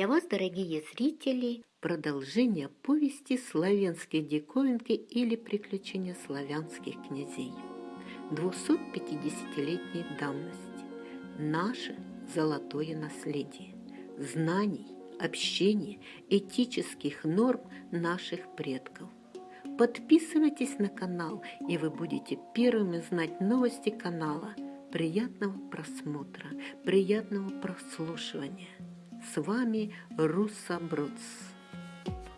Для вас, дорогие зрители, продолжение повести «Славянские диковинки» или «Приключения славянских князей» 250-летней давности. Наше золотое наследие, знаний, общения, этических норм наших предков. Подписывайтесь на канал, и вы будете первыми знать новости канала. Приятного просмотра, приятного прослушивания. С вами Руса Бруц.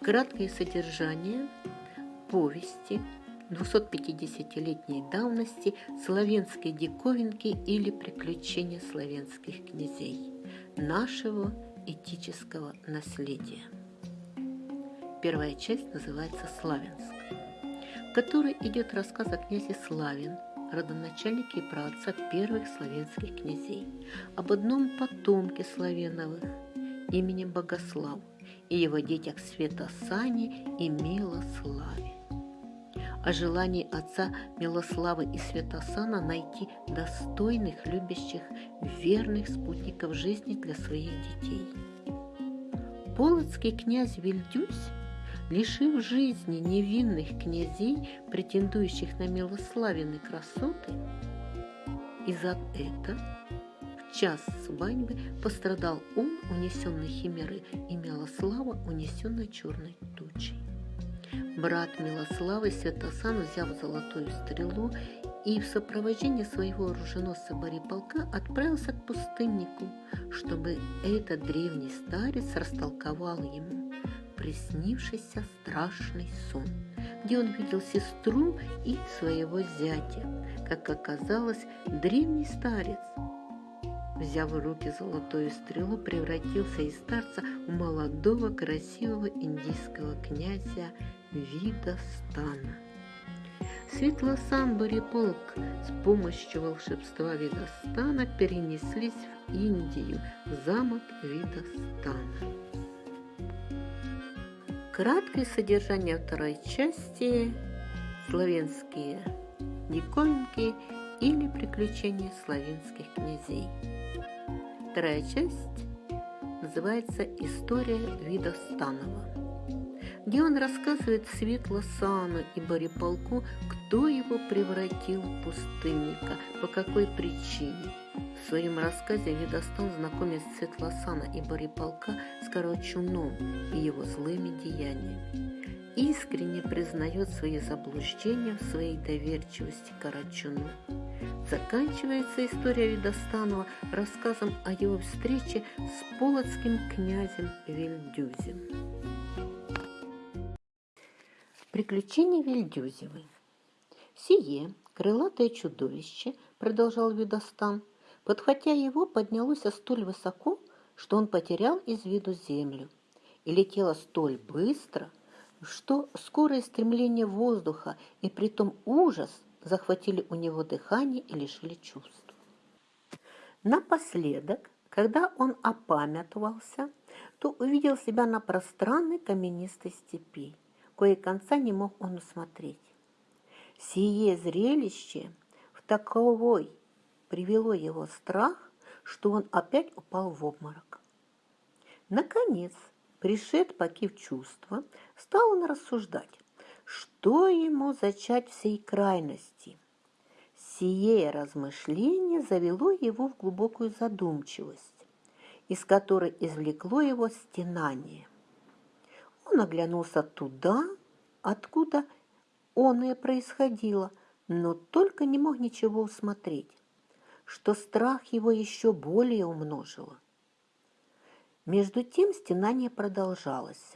Краткое содержание повести 250-летней давности славянской диковинки или приключения славянских князей нашего этического наследия. Первая часть называется «Славянск», в которой идет рассказ о князе Славин, родоначальнике и праотца первых славянских князей, об одном потомке Славеновых – именем Богослав и его детях Святосане и Милославе. О желании отца Милославы и Святосана найти достойных, любящих, верных спутников жизни для своих детей. Полоцкий князь Вильдюсь, лишив жизни невинных князей, претендующих на Милославины красоты, и за это час свадьбы пострадал он, унесенный химеры, и Милослава, унесенной черной тучей. Брат Милославы Святосан, взяв золотую стрелу и в сопровождении своего оруженосца Бориполка отправился к пустыннику, чтобы этот древний старец растолковал ему приснившийся страшный сон, где он видел сестру и своего зятя. Как оказалось, древний старец взяв в руки золотую стрелу, превратился из старца в молодого красивого индийского князя Видостана. Светлосан Бориполк с помощью волшебства Видостана перенеслись в Индию, в замок Видостана. Краткое содержание второй части «Славянские диковинки» или «Приключения славянских князей». Вторая часть называется «История вида Станова», где он рассказывает Светлосану и Бориполку, кто его превратил в пустынника, по какой причине. В своем рассказе Видостан знакомит Светлосана и Бориполка с Корочуном и его злыми деяниями. Искренне признает свои заблуждения в своей доверчивости Карачуну. Заканчивается история Видостанова рассказом о его встрече с полоцким князем Вильдюзем. Приключения Вильдюзевой Сие крылатое чудовище, продолжал Видостан, подхватя его, поднялось столь высоко, что он потерял из виду землю, и летело столь быстро, что скорое стремление воздуха и притом ужас – захватили у него дыхание и лишили чувств. Напоследок, когда он опамятовался, то увидел себя на пространной каменистой степи, кое конца не мог он усмотреть. Сие зрелище в таковой привело его страх, что он опять упал в обморок. Наконец, пришед покив чувства, стал он рассуждать, что ему зачать всей крайности? Сие размышление завело его в глубокую задумчивость, из которой извлекло его стенание. Он оглянулся туда, откуда он и происходило, но только не мог ничего усмотреть, что страх его еще более умножило. Между тем стенание продолжалось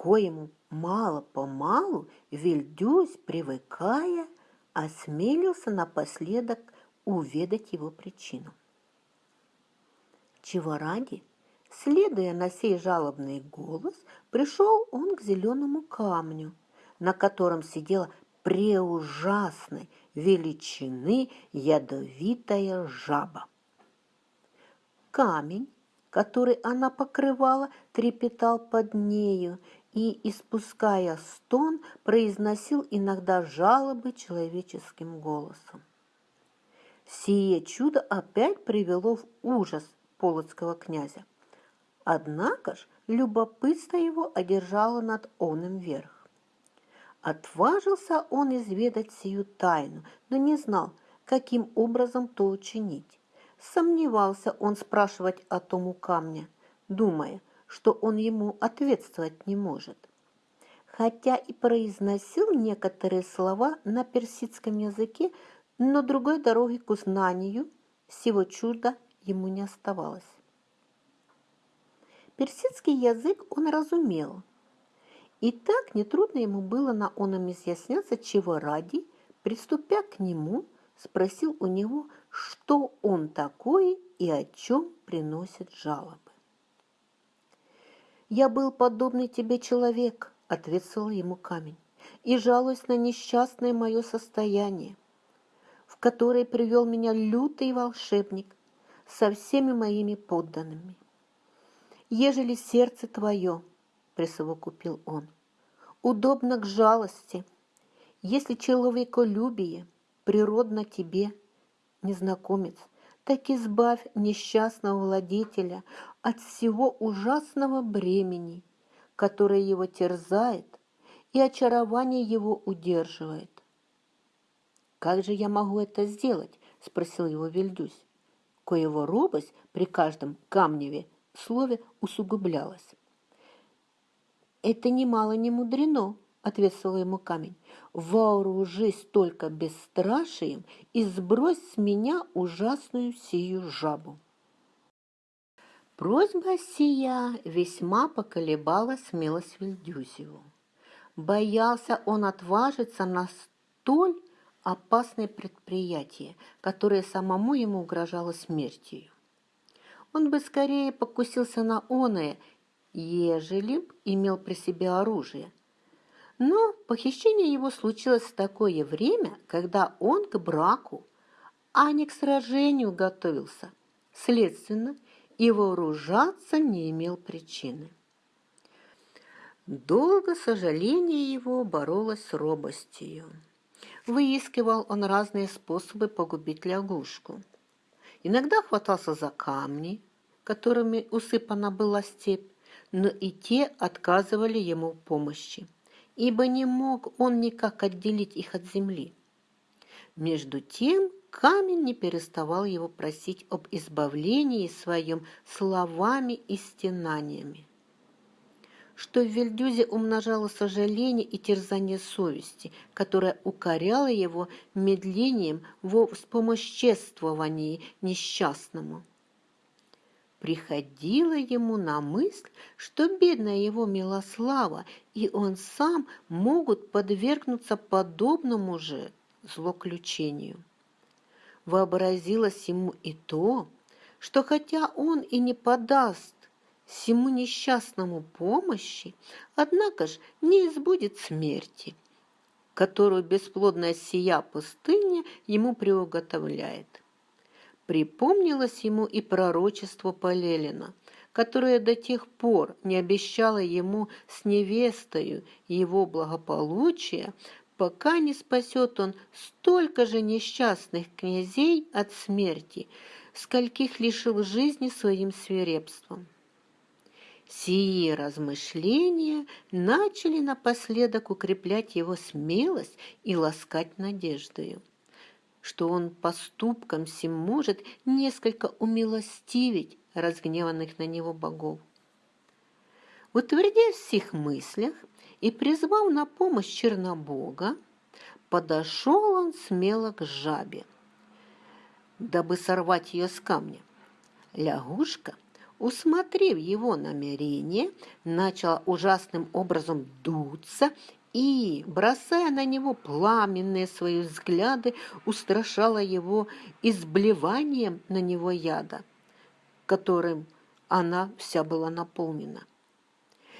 коему мало-помалу Вильдюсь, привыкая, осмелился напоследок уведать его причину. Чего ради, следуя на сей жалобный голос, пришел он к зеленому камню, на котором сидела преужасной величины ядовитая жаба. Камень, который она покрывала, трепетал под нею, и, испуская стон, произносил иногда жалобы человеческим голосом. Сие чудо опять привело в ужас полоцкого князя. Однако ж любопытство его одержало над оным верх. Отважился он изведать сию тайну, но не знал, каким образом то учинить. Сомневался он спрашивать о том у камня, думая, что он ему ответствовать не может. Хотя и произносил некоторые слова на персидском языке, но другой дороги к узнанию всего чуда ему не оставалось. Персидский язык он разумел, и так нетрудно ему было на оном изъясняться, чего ради, приступя к нему, спросил у него, что он такое и о чем приносит жалобы. «Я был подобный тебе человек», — ответил ему камень, «и жалуюсь на несчастное мое состояние, в которое привел меня лютый волшебник со всеми моими подданными. Ежели сердце твое, — присовокупил он, — удобно к жалости, если человеколюбие природно тебе, незнакомец, так избавь несчастного владетеля от всего ужасного бремени, которое его терзает и очарование его удерживает. «Как же я могу это сделать?» – спросил его Вильдюсь, коего робость при каждом камневе слове усугублялась. «Это немало не мудрено», — ответствовал ему камень. «Вооружись только бесстрашием и сбрось с меня ужасную сию жабу». Просьба сия весьма поколебала смелость Вильдюсеву. Боялся он отважиться на столь опасное предприятие, которое самому ему угрожало смертью он бы скорее покусился на оное, ежели б имел при себе оружие. Но похищение его случилось в такое время, когда он к браку, а не к сражению готовился. Следственно, и вооружаться не имел причины. Долго сожаление его боролось с робостью. Выискивал он разные способы погубить лягушку. Иногда хватался за камни, которыми усыпана была степь, но и те отказывали ему в помощи, ибо не мог он никак отделить их от земли. Между тем камень не переставал его просить об избавлении своем словами и стенаниями что в Вильдюзе умножало сожаление и терзание совести, которое укоряло его медлением во вспомоществовании несчастному. Приходило ему на мысль, что бедная его Милослава и он сам могут подвергнуться подобному же злоключению. Вообразилось ему и то, что хотя он и не подаст всему несчастному помощи, однако ж не избудет смерти, которую бесплодная сия пустыня ему приуготовляет. Припомнилось ему и пророчество Полелина, которое до тех пор не обещало ему с невестою его благополучия, пока не спасет он столько же несчастных князей от смерти, скольких лишил жизни своим свирепством. Сие размышления начали напоследок укреплять его смелость и ласкать надеждою, что он поступком сим может несколько умилостивить разгневанных на него богов. Утвердясь в всех мыслях и призвав на помощь Чернобога, подошел он смело к жабе, дабы сорвать ее с камня. Лягушка – усмотрев его намерение, начала ужасным образом дуться и, бросая на него пламенные свои взгляды, устрашала его изблеванием на него яда, которым она вся была наполнена.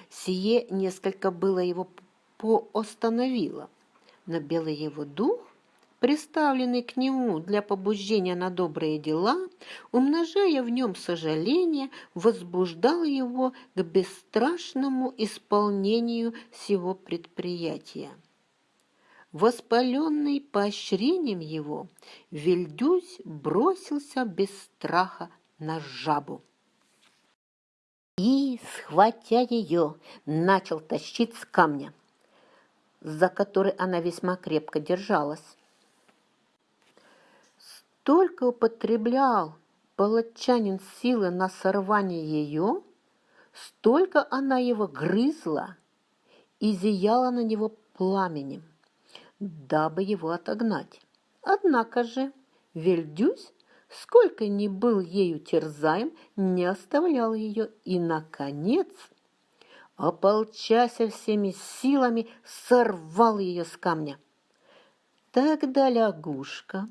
Сие несколько было его поостановило, но белый его дух приставленный к нему для побуждения на добрые дела, умножая в нем сожаление, возбуждал его к бесстрашному исполнению всего предприятия. Воспаленный поощрением его, Вильдюсь бросился без страха на жабу. и, схватя ее, начал тащить с камня, за который она весьма крепко держалась. Столько употреблял палачанин силы на сорвание ее, столько она его грызла и зияла на него пламенем, дабы его отогнать. Однако же Вельдюсь, сколько ни был ею терзаем, не оставлял ее и, наконец, ополчася всеми силами, сорвал ее с камня. Тогда лягушка,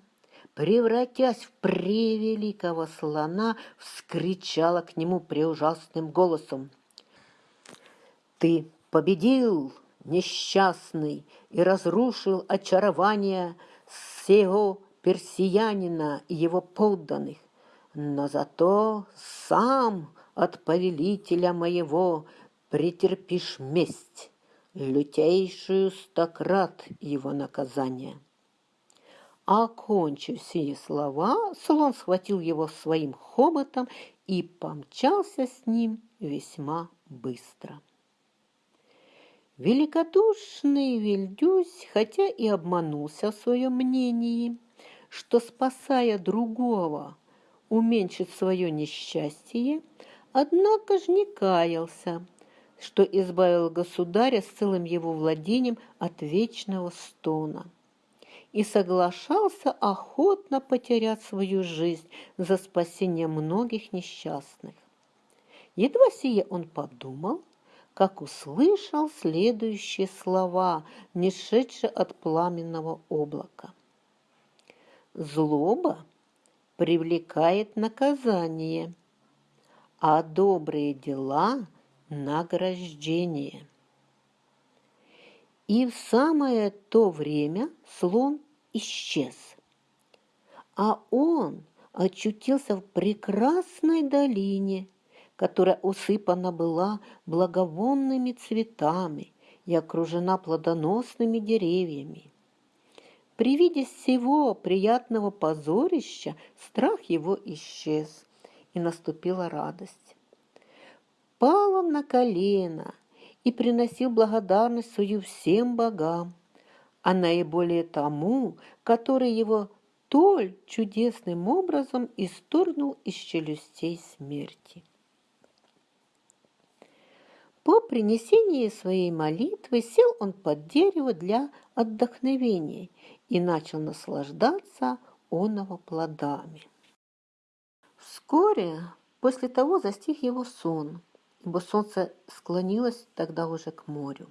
превратясь в превеликого слона, вскричала к нему преужасным голосом. «Ты победил, несчастный, и разрушил очарование сего персиянина и его подданных, но зато сам от повелителя моего претерпишь месть, лютейшую стократ его наказания». Окончив сие слова, слон схватил его своим хоботом и помчался с ним весьма быстро. Великодушный Вильдюсь, хотя и обманулся в своем мнении, что, спасая другого, уменьшит свое несчастье, однако же не каялся, что избавил государя с целым его владением от вечного стона и соглашался охотно потерять свою жизнь за спасение многих несчастных. Едва сие он подумал, как услышал следующие слова, не шедшие от пламенного облака. Злоба привлекает наказание, а добрые дела – награждение. И в самое то время слон исчез, а он очутился в прекрасной долине, которая усыпана была благовонными цветами и окружена плодоносными деревьями. При виде всего приятного позорища страх его исчез, и наступила радость. Пал он на колено и приносил благодарность свою всем богам, а наиболее тому, который его толь чудесным образом исторгнул из челюстей смерти. По принесении своей молитвы сел он под дерево для отдохновения и начал наслаждаться оного плодами. Вскоре после того застиг его сон – ибо солнце склонилось тогда уже к морю.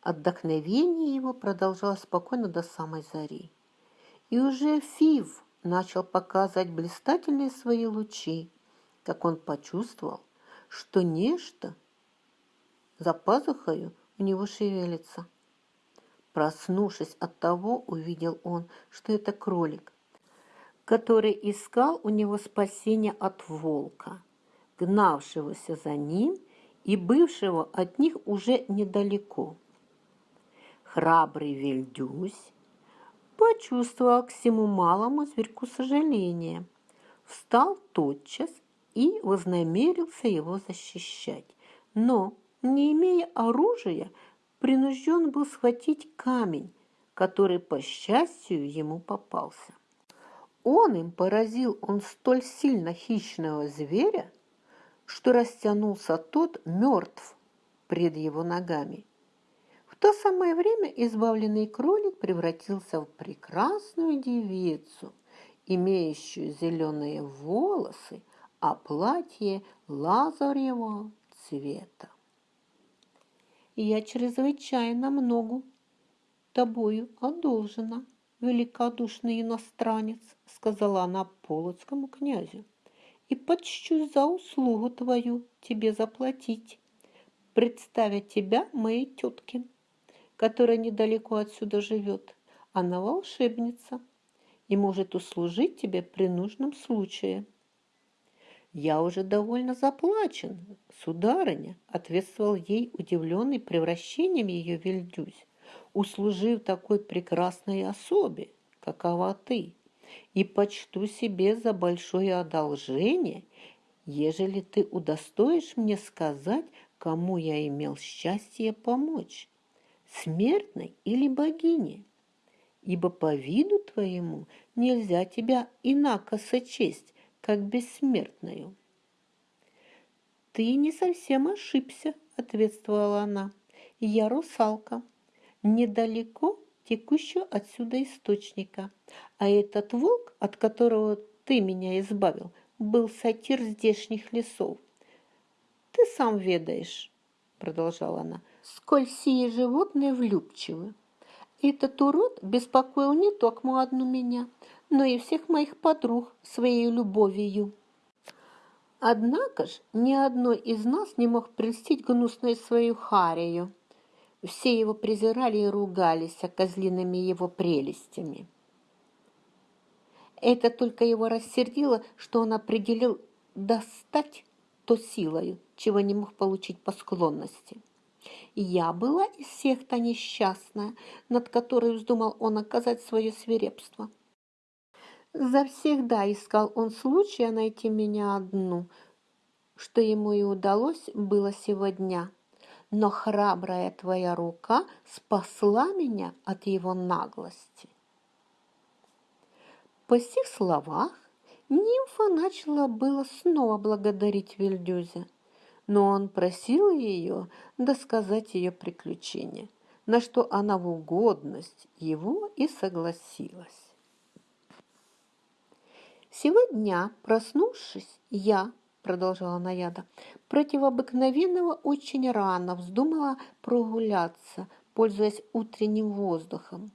Отдохновение его продолжалось спокойно до самой зари. И уже Фив начал показывать блистательные свои лучи, как он почувствовал, что нечто за пазухою у него шевелится. Проснувшись от того, увидел он, что это кролик, который искал у него спасения от волка – гнавшегося за ним и бывшего от них уже недалеко. Храбрый Вельдюсь почувствовал к всему малому зверьку сожаление, встал тотчас и вознамерился его защищать. Но, не имея оружия, принужден был схватить камень, который, по счастью, ему попался. Он им поразил он столь сильно хищного зверя, что растянулся тот мертв пред его ногами. В то самое время избавленный кролик превратился в прекрасную девицу, имеющую зеленые волосы, а платье лазаревого цвета. «Я чрезвычайно много тобою одолжена, великодушный иностранец», сказала она полоцкому князю и почту за услугу твою тебе заплатить, представя тебя моей тетке, которая недалеко отсюда живет. Она волшебница и может услужить тебе при нужном случае. Я уже довольно заплачен, сударыня, ответствовал ей удивленный превращением ее Вильдюсь, услужив такой прекрасной особе, какова ты и почту себе за большое одолжение, ежели ты удостоишь мне сказать, кому я имел счастье помочь, смертной или богине, ибо по виду твоему нельзя тебя инако сочесть, как бессмертную. «Ты не совсем ошибся», — ответствовала она. «Я русалка, недалеко текущего отсюда источника, а этот волк, от которого ты меня избавил, был сатир здешних лесов. Ты сам ведаешь, продолжала она, сколь сие животные влюбчивы. Этот урод беспокоил не только одну меня, но и всех моих подруг своей любовью. Однако ж ни одной из нас не мог прельстить гнусной свою Харию. Все его презирали и ругались козлиными его прелестями. Это только его рассердило, что он определил достать то силою, чего не мог получить по склонности. Я была из всех та несчастная, над которой вздумал он оказать свое свирепство. Завсегда искал он случая найти меня одну, что ему и удалось было сегодня. Но храбрая твоя рука спасла меня от его наглости. По сих словах нимфа начала было снова благодарить Вильдюзя, но он просил ее досказать ее приключения, на что она в угодность его и согласилась. Сегодня, проснувшись, я, продолжала Наяда, против обыкновенного очень рано вздумала прогуляться, пользуясь утренним воздухом.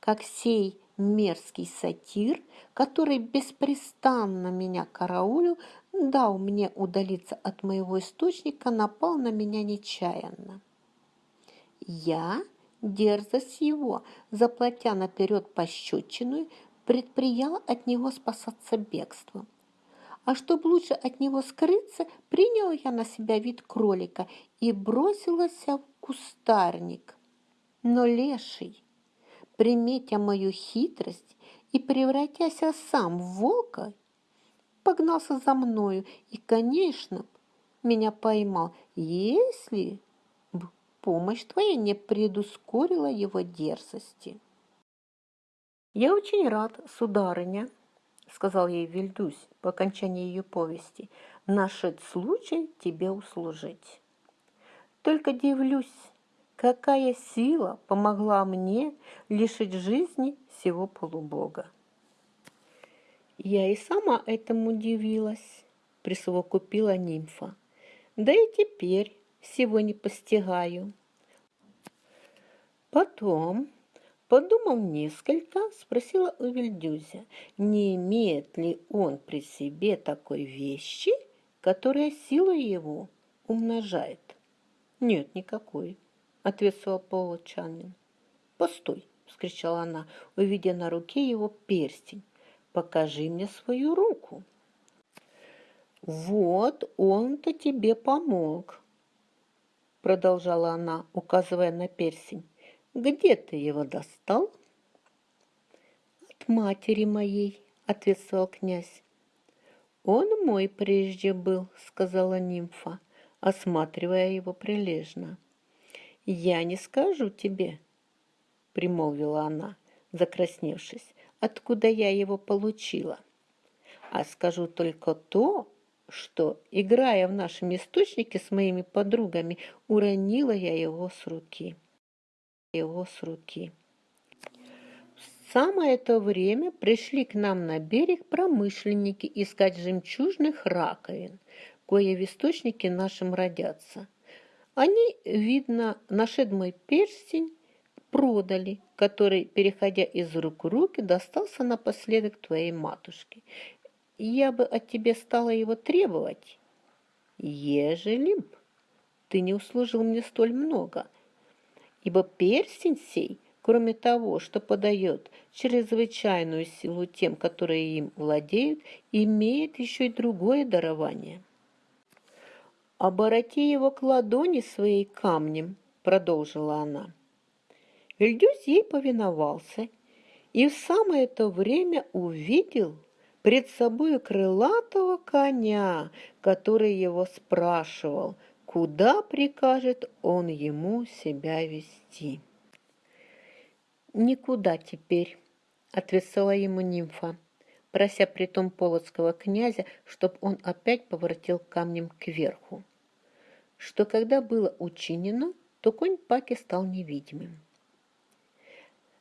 Как сей мерзкий сатир, который беспрестанно меня караулил, дал мне удалиться от моего источника, напал на меня нечаянно. Я, дерзость его, заплатя наперед пощечину, предприяла от него спасаться бегством. А чтобы лучше от него скрыться, приняла я на себя вид кролика и бросилась в кустарник. Но леший, приметя мою хитрость и превратясь сам в волка, погнался за мною и, конечно, меня поймал, если бы помощь твоя не предускорила его дерзости. «Я очень рад, сударыня», — сказал ей Вильдусь по окончании ее повести, «нашед случай тебе услужить. Только дивлюсь, какая сила помогла мне лишить жизни всего полубога. Я и сама этому удивилась, присовокупила нимфа. Да и теперь всего не постигаю. Потом, подумав несколько, спросила у Вильдюзя, не имеет ли он при себе такой вещи, которая силу его умножает. Нет никакой ответствовал Получанин. «Постой!» – вскричала она, увидя на руке его перстень. «Покажи мне свою руку!» «Вот он-то тебе помог!» Продолжала она, указывая на перстень. «Где ты его достал?» «От матери моей», — ответствовал князь. «Он мой прежде был», — сказала нимфа, осматривая его прилежно. «Я не скажу тебе», — примолвила она, закрасневшись, «откуда я его получила, а скажу только то, что, играя в нашем источнике с моими подругами, уронила я его с руки. Его с руки. В самое это время пришли к нам на берег промышленники искать жемчужных раковин, кое в источнике нашем родятся. Они, видно, нашед мой перстень, продали, который, переходя из рук в руки, достался напоследок твоей матушке. Я бы от тебя стала его требовать, ежели б ты не услужил мне столь много, ибо перстень сей, кроме того, что подает чрезвычайную силу тем, которые им владеют, имеет еще и другое дарование – «Обороти его к ладони своей камнем», — продолжила она. Вильдюс ей повиновался и в самое это время увидел пред собой крылатого коня, который его спрашивал, куда прикажет он ему себя вести. «Никуда теперь», — ответила ему нимфа, прося притом полоцкого князя, чтоб он опять поворотил камнем кверху. Что когда было учинено, то конь Паки стал невидимым.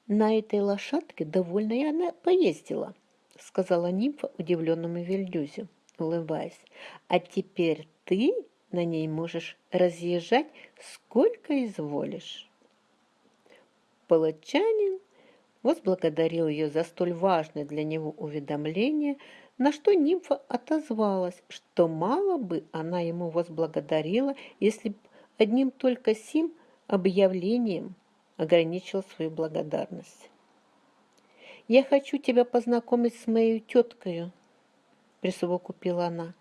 «На этой лошадке довольно и она поездила», — сказала нимфа удивленному Вильдюзе, улыбаясь. «А теперь ты на ней можешь разъезжать сколько изволишь». Палачанин возблагодарил ее за столь важное для него уведомление, на что нимфа отозвалась, что мало бы она ему возблагодарила, если б одним только сим объявлением ограничила свою благодарность. «Я хочу тебя познакомить с моей теткою», — присовокупила она.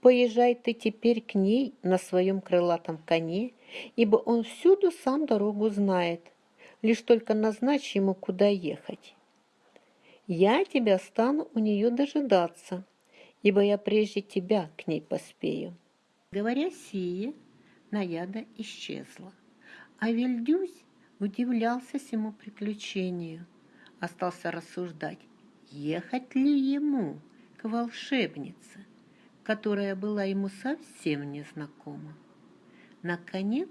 «Поезжай ты теперь к ней на своем крылатом коне, ибо он всюду сам дорогу знает» лишь только назначь ему, куда ехать. Я тебя стану у нее дожидаться, ибо я прежде тебя к ней поспею. Говоря сие, наяда исчезла, а Вильдюсь удивлялся всему приключению, остался рассуждать, ехать ли ему к волшебнице, которая была ему совсем незнакома. Наконец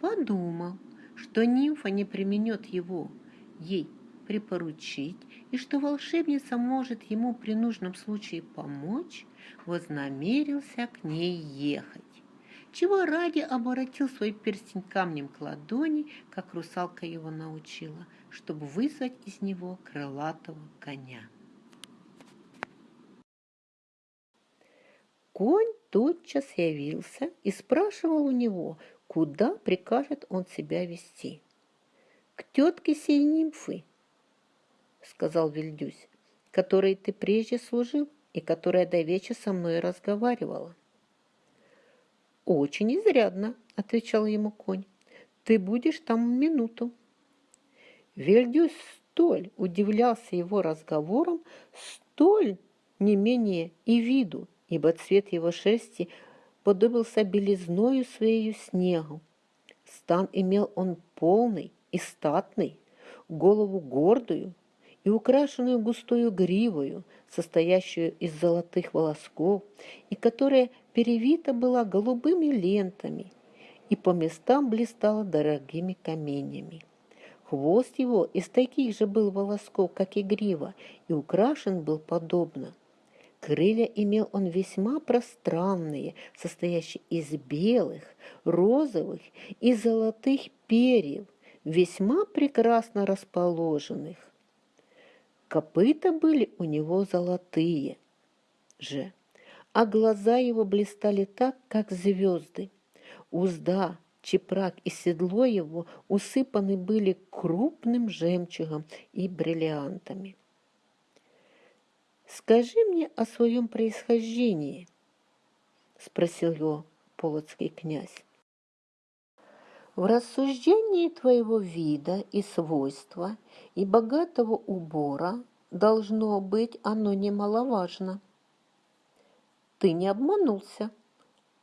подумал, что нимфа не применет его ей припоручить, и что волшебница может ему при нужном случае помочь, вознамерился к ней ехать. Чего ради оборотил свой перстень камнем к ладони, как русалка его научила, чтобы вызвать из него крылатого коня. Конь тотчас явился и спрашивал у него, куда прикажет он себя вести. «К тетке сей нимфы», — сказал Вильдюсь, «которой ты прежде служил и которая до вечера со мной разговаривала». «Очень изрядно», — отвечал ему конь. «Ты будешь там минуту». Вильдюсь столь удивлялся его разговором, столь не менее и виду, ибо цвет его шерсти — подобился белизною своею снегу. Стан имел он полный и статный, голову гордую и украшенную густою гривою, состоящую из золотых волосков, и которая перевита была голубыми лентами и по местам блистала дорогими каменями. Хвост его из таких же был волосков, как и грива, и украшен был подобно – Крылья имел он весьма пространные, состоящие из белых, розовых и золотых перьев, весьма прекрасно расположенных. Копыта были у него золотые же, а глаза его блистали так, как звезды. Узда, чепрак и седло его усыпаны были крупным жемчугом и бриллиантами. «Скажи мне о своем происхождении», — спросил его полоцкий князь. В рассуждении твоего вида и свойства и богатого убора должно быть оно немаловажно. Ты не обманулся,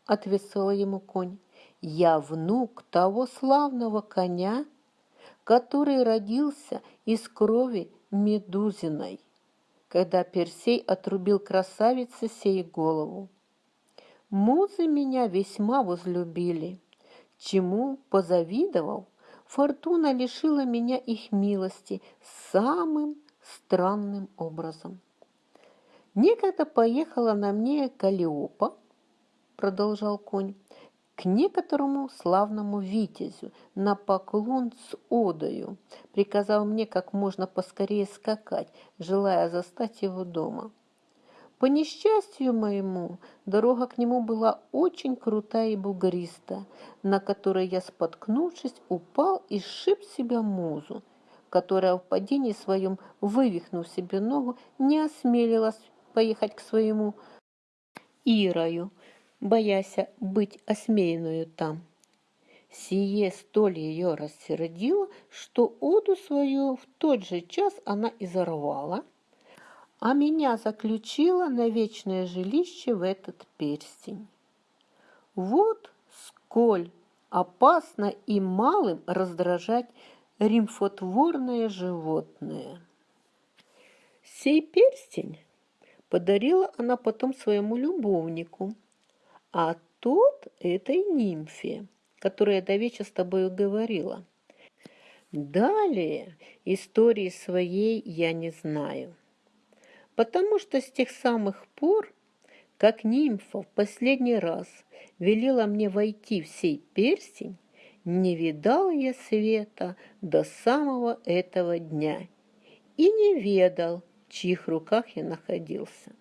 ответил ему конь. Я внук того славного коня, который родился из крови Медузиной когда Персей отрубил красавице сей голову. Музы меня весьма возлюбили, чему позавидовал, фортуна лишила меня их милости самым странным образом. Некогда поехала на мне Калиопа, продолжал конь, к некоторому славному витязю на поклон с одою, приказал мне как можно поскорее скакать, желая застать его дома. По несчастью моему, дорога к нему была очень крутая и бугристая, на которой я, споткнувшись, упал и сшиб себя музу, которая в падении своем, вывихнув себе ногу, не осмелилась поехать к своему Ирою, бояся быть осмеянную там. Сие столь ее рассердило, что оду свою в тот же час она изорвала, а меня заключила на вечное жилище в этот перстень. Вот сколь опасно и малым раздражать римфотворное животное. Сей перстень подарила она потом своему любовнику, а тот этой нимфе, которая до вечера с тобою говорила. Далее истории своей я не знаю, потому что с тех самых пор, как нимфа в последний раз велела мне войти в сей перстень, не видал я света до самого этого дня и не ведал, в чьих руках я находился.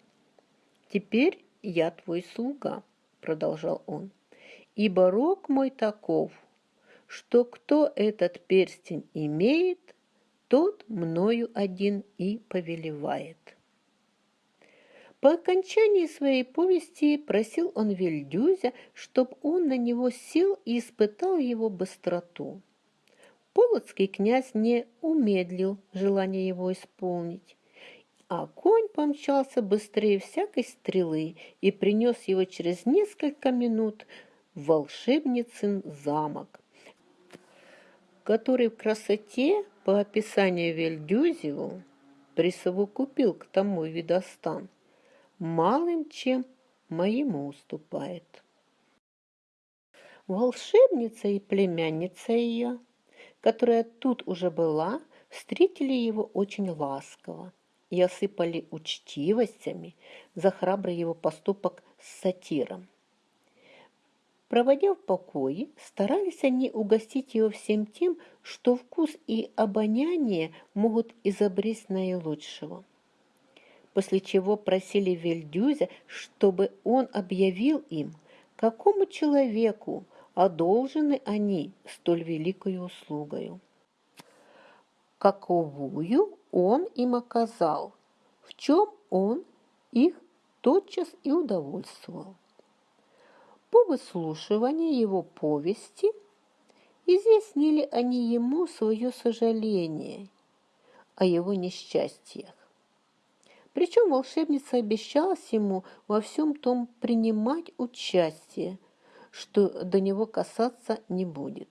Теперь я твой слуга, продолжал он, ибо рок мой таков, что кто этот перстень имеет, тот мною один и повелевает. По окончании своей повести просил он Вильдюзя, чтоб он на него сел и испытал его быстроту. Полоцкий князь не умедлил желание его исполнить, а конь помчался быстрее всякой стрелы и принес его через несколько минут в волшебницын замок, который в красоте, по описанию Вельдюзеву, присовокупил к тому видостан, малым чем моему уступает. Волшебница и племянница ее, которая тут уже была, встретили его очень ласково и осыпали учтивостями за храбрый его поступок с сатиром. Проводя в покое, старались они угостить его всем тем, что вкус и обоняние могут изобрести наилучшего после чего просили Вельдюзя, чтобы он объявил им, какому человеку одолжены они столь великою услугою. Каковую он им оказал, в чем он их тотчас и удовольствовал. По выслушиванию его повести изъяснили они ему свое сожаление о его несчастьях причем волшебница обещалась ему во всем том принимать участие, что до него касаться не будет.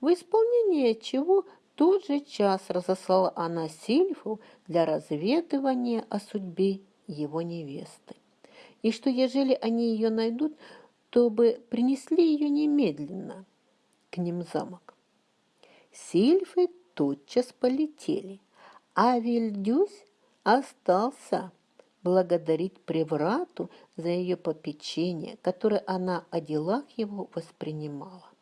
В исполнение чего тот же час разослала она Сильфу для разведывания о судьбе его невесты. И что, ежели они ее найдут, то бы принесли ее немедленно к ним замок. Сильфы тотчас полетели, а Вильдюсь остался благодарить Преврату за ее попечение, которое она о делах его воспринимала.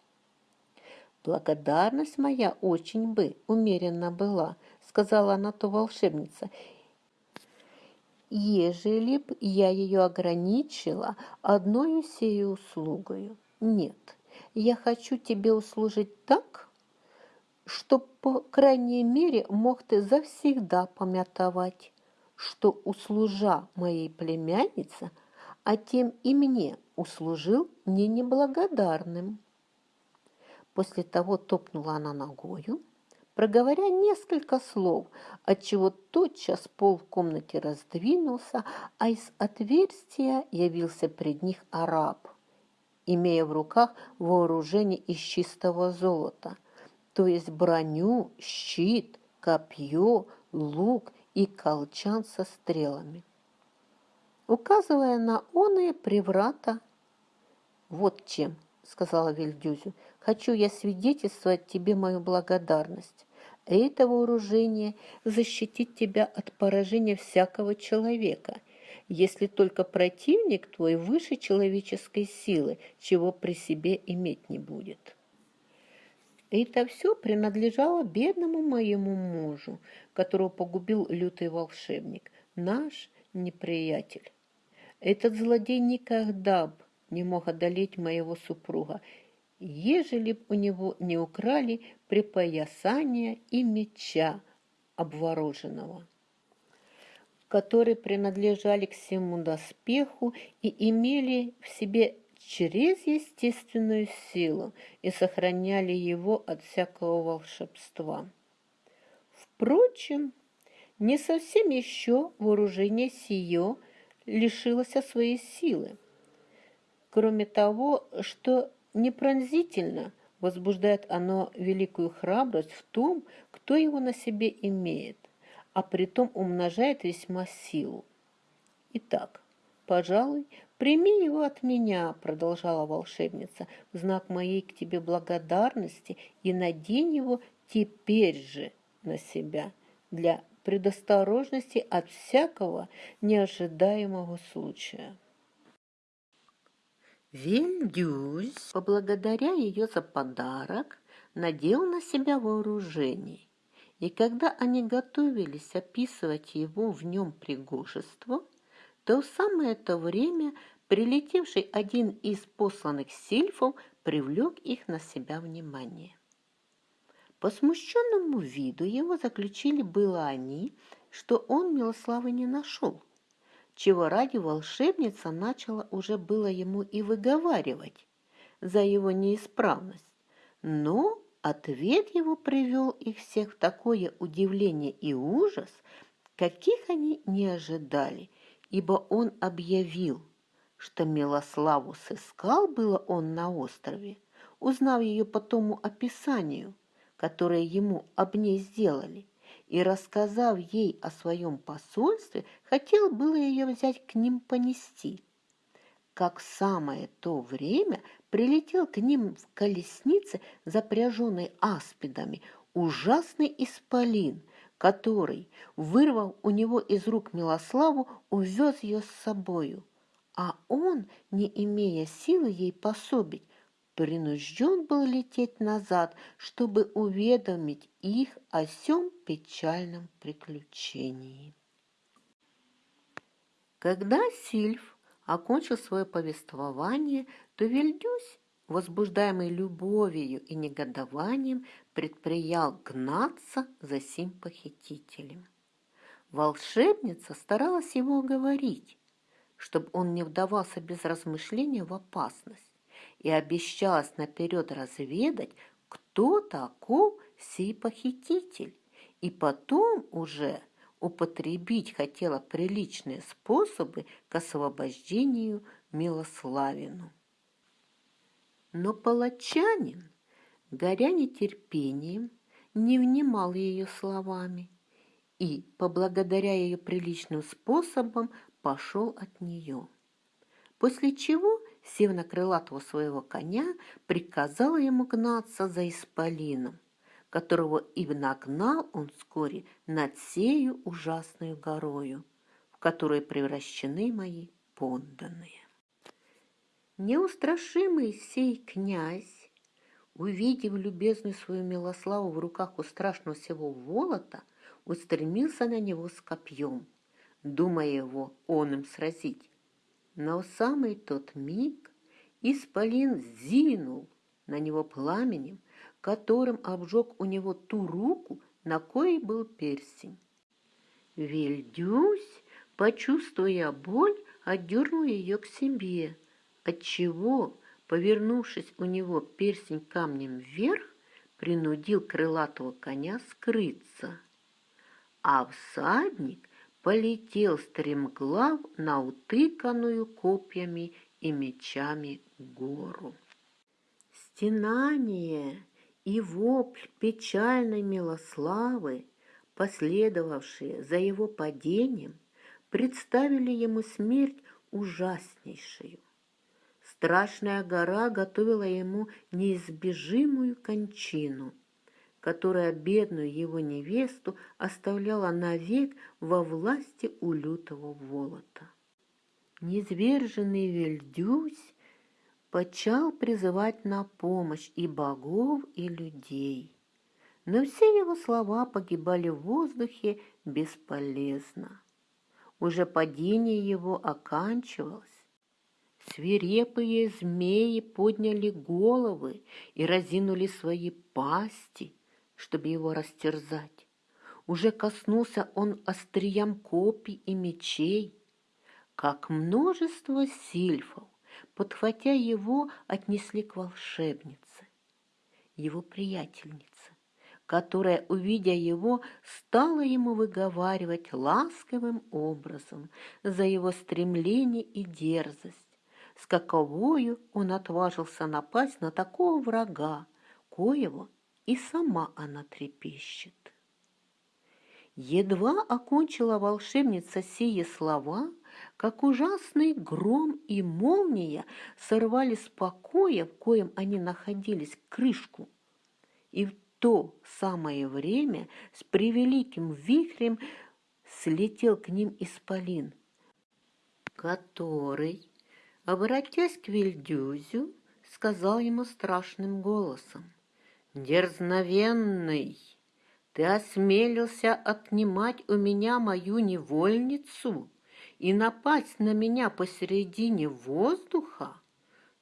«Благодарность моя очень бы умеренно была», — сказала она то волшебница, «ежели б я ее ограничила одной сею услугою. Нет, я хочу тебе услужить так, чтоб, по крайней мере, мог ты завсегда помятовать, что услужа моей племяннице, а тем и мне услужил не неблагодарным. После того топнула она ногою, проговоря несколько слов, отчего тотчас пол в комнате раздвинулся, а из отверстия явился пред них араб, имея в руках вооружение из чистого золота, то есть броню, щит, копье, лук и колчан со стрелами. Указывая на оные приврата, «Вот чем», — сказала Вильдюзю, — «хочу я свидетельствовать тебе мою благодарность. Это вооружение защитит тебя от поражения всякого человека, если только противник твой выше человеческой силы, чего при себе иметь не будет». Это все принадлежало бедному моему мужу, которого погубил лютый волшебник, наш неприятель. Этот злодей никогда б не мог одолеть моего супруга, ежели б у него не украли припоясания и меча обвороженного, которые принадлежали к всему доспеху и имели в себе через естественную силу и сохраняли его от всякого волшебства. Впрочем, не совсем еще вооружение сие лишилось своей силы. кроме того, что непронзительно возбуждает оно великую храбрость в том, кто его на себе имеет, а притом умножает весьма силу. Итак, пожалуй, прими его от меня, продолжала волшебница, в знак моей к тебе благодарности и надень его теперь же на себя для предосторожности от всякого неожидаемого случая. Вильдюс, поблагодаря ее за подарок, надел на себя вооружение, и когда они готовились описывать его в нем пригожество, то в самое это время прилетевший один из посланных сильфов привлек их на себя внимание. По смущенному виду его заключили было они, что он Милославы не нашел, чего ради волшебница начала уже было ему и выговаривать за его неисправность. Но ответ его привел их всех в такое удивление и ужас, каких они не ожидали, ибо он объявил, что Милославу сыскал было он на острове, узнав ее по тому описанию – которое ему об ней сделали, и, рассказав ей о своем посольстве, хотел было ее взять к ним понести. Как в самое то время прилетел к ним в колеснице, запряженной аспидами, ужасный исполин, который, вырвав у него из рук Милославу, увез ее с собою. А он, не имея силы ей пособить, принужден был лететь назад, чтобы уведомить их о сём печальном приключении. Когда Сильф окончил свое повествование, то Вильдюсь, возбуждаемый любовью и негодованием, предприял гнаться за сим похитителем. Волшебница старалась его уговорить, чтобы он не вдавался без размышления в опасность и обещалась наперед разведать, кто таков сей похититель, и потом уже употребить хотела приличные способы к освобождению Милославину. Но палачанин, горя нетерпением, не внимал ее словами и, поблагодаря ее приличным способом, пошел от нее. После чего сев на крылатого своего коня, приказала ему гнаться за исполином, которого и нагнал он вскоре над сею ужасную горою, в которую превращены мои подданные. Неустрашимый сей князь, увидев любезную свою Милославу в руках у страшного всего Волота, устремился на него с копьем, думая его он им сразить. Но в самый тот миг исполин зинул на него пламенем, которым обжег у него ту руку, на коей был перстень. Вильдюсь, почувствуя боль, отдернул ее к себе, отчего, повернувшись у него перстень камнем вверх, принудил крылатого коня скрыться. А всадник полетел стремглав на утыканную копьями и мечами гору. Стенание и вопль печальной Милославы, последовавшие за его падением, представили ему смерть ужаснейшую. Страшная гора готовила ему неизбежимую кончину – которая бедную его невесту оставляла навек во власти у лютого волота. Низверженный Вельдюсь почал призывать на помощь и богов, и людей. Но все его слова погибали в воздухе бесполезно. Уже падение его оканчивалось. Свирепые змеи подняли головы и разинули свои пасти – чтобы его растерзать. Уже коснулся он остриям копий и мечей, как множество сильфов, подхватя его, отнесли к волшебнице, его приятельнице, которая, увидя его, стала ему выговаривать ласковым образом за его стремление и дерзость, с каковою он отважился напасть на такого врага, коего и сама она трепещет. Едва окончила волшебница сие слова, как ужасный гром и молния сорвали с покоя, в коем они находились, крышку, и в то самое время с превеликим вихрем слетел к ним исполин, который, обратясь к Вильдюзю, сказал ему страшным голосом, «Дерзновенный!» Ты осмелился отнимать у меня мою невольницу и напасть на меня посередине воздуха?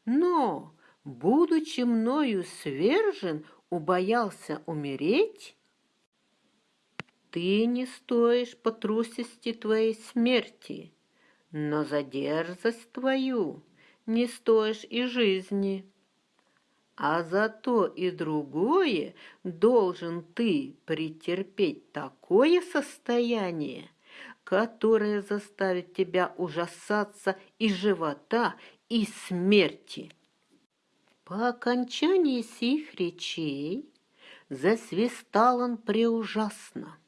Но, будучи мною свержен, убоялся умереть? Ты не стоишь по трусости твоей смерти, но за дерзость твою не стоишь и жизни а за то и другое должен ты претерпеть такое состояние, которое заставит тебя ужасаться и живота, и смерти. По окончании сих речей засвистал он преужасно.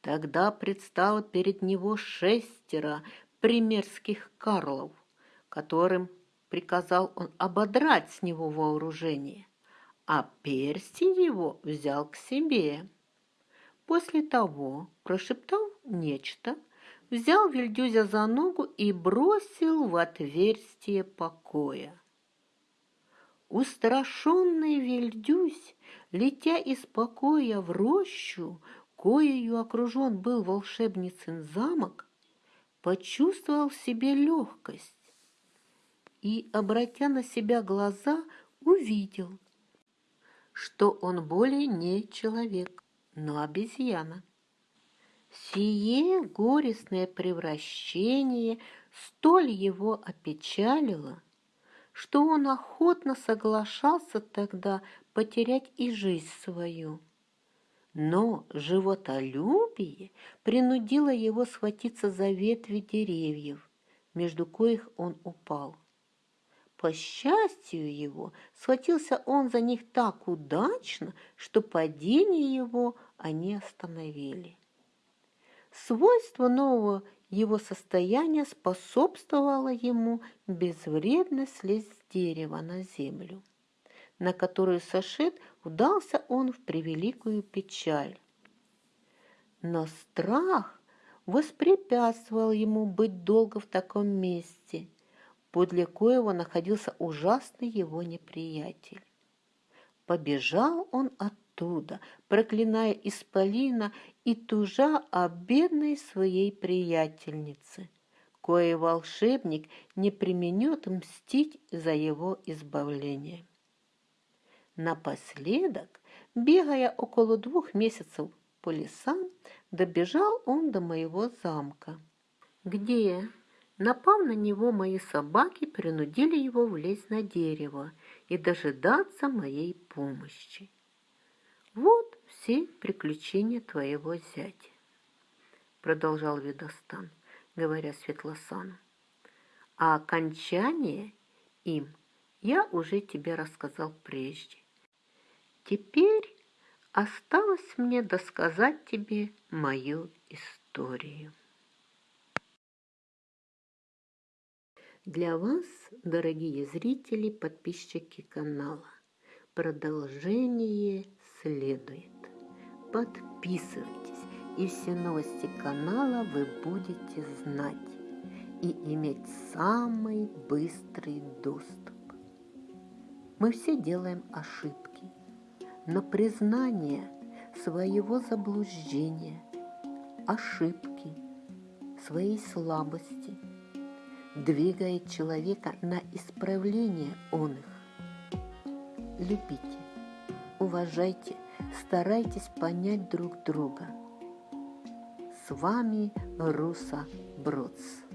Тогда предстало перед него шестеро примерских карлов, которым приказал он ободрать с него вооружение, а перстень его взял к себе. После того прошептал нечто, взял Вильдюзя за ногу и бросил в отверстие покоя. Устрашенный Вильдюсь, летя из покоя в рощу, коею окружен был волшебницын замок, почувствовал в себе легкость и, обратя на себя глаза, увидел, что он более не человек, но обезьяна. Сие горестное превращение столь его опечалило, что он охотно соглашался тогда потерять и жизнь свою. Но животолюбие принудило его схватиться за ветви деревьев, между коих он упал. По счастью его, схватился он за них так удачно, что падение его они остановили. Свойство нового его состояния способствовало ему безвредно слезть с дерева на землю, на которую сошед удался он в превеликую печаль. Но страх воспрепятствовал ему быть долго в таком месте – подле коего находился ужасный его неприятель. Побежал он оттуда, проклиная Исполина и тужа о бедной своей приятельнице, кое волшебник не применет мстить за его избавление. Напоследок, бегая около двух месяцев по лесам, добежал он до моего замка, где Напав на него, мои собаки принудили его влезть на дерево и дожидаться моей помощи. Вот все приключения твоего зятя, продолжал Ведостан, говоря Светлосану. А окончание им я уже тебе рассказал прежде. Теперь осталось мне досказать тебе мою историю. Для вас, дорогие зрители, подписчики канала, продолжение следует. Подписывайтесь, и все новости канала вы будете знать и иметь самый быстрый доступ. Мы все делаем ошибки, но признание своего заблуждения, ошибки, своей слабости – двигает человека на исправление он их. Любите, уважайте, старайтесь понять друг друга. С вами Руса Бродс.